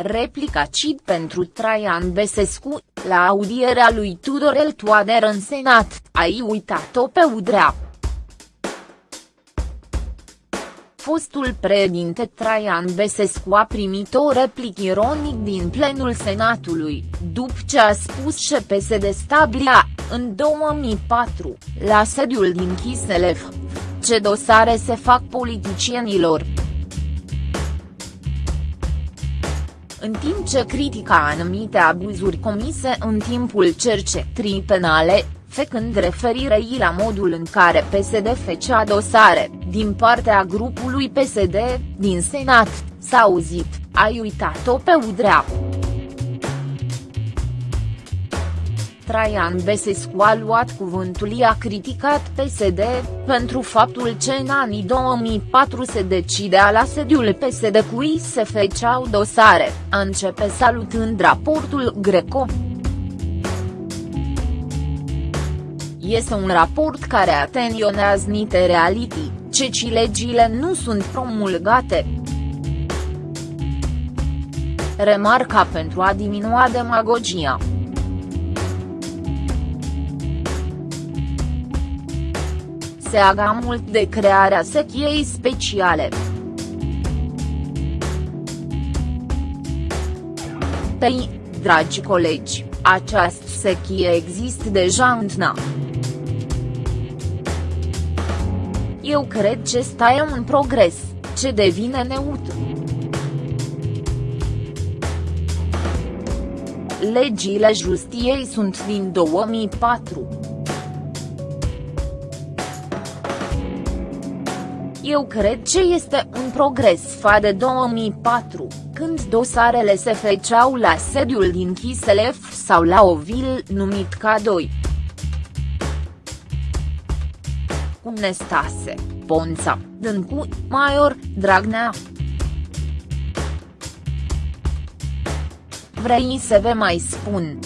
Replica cid pentru Traian Besescu, la audierea lui Tudorel Toader în Senat, ai uitat-o pe Udrea. Fostul președinte Traian Besescu a primit o replică ironic din plenul Senatului, după ce a spus că PSD stabilia, în 2004, la sediul din Chiselef, ce dosare se fac politicienilor. În timp ce critica anumite abuzuri comise în timpul cercetării penale, făcând referire la modul în care PSD fecea dosare, din partea grupului PSD, din Senat, s-a auzit, ai uitat-o pe Udrea. Traian Besescu a luat cuvântul i-a criticat PSD, pentru faptul că în anii 2004 se decidea la sediul PSD cui se feceau dosare, a începe salutând raportul Greco. Este un raport care atenionează niște reality, ceci legile nu sunt promulgate. Remarca pentru a diminua demagogia. Se aga mult de crearea sechiei speciale. Pei, dragi colegi, această sechie există deja în TNA. Eu cred că ăsta e un progres, ce devine neutru. Legile justiei sunt din 2004. Eu cred că este un progres fa de 2004, când dosarele se feceau la sediul din Chiselef sau la o vil numit K2. Cum Nestase, Ponța, Dâncu, Maior, Dragnea. Vrei să vă mai spun,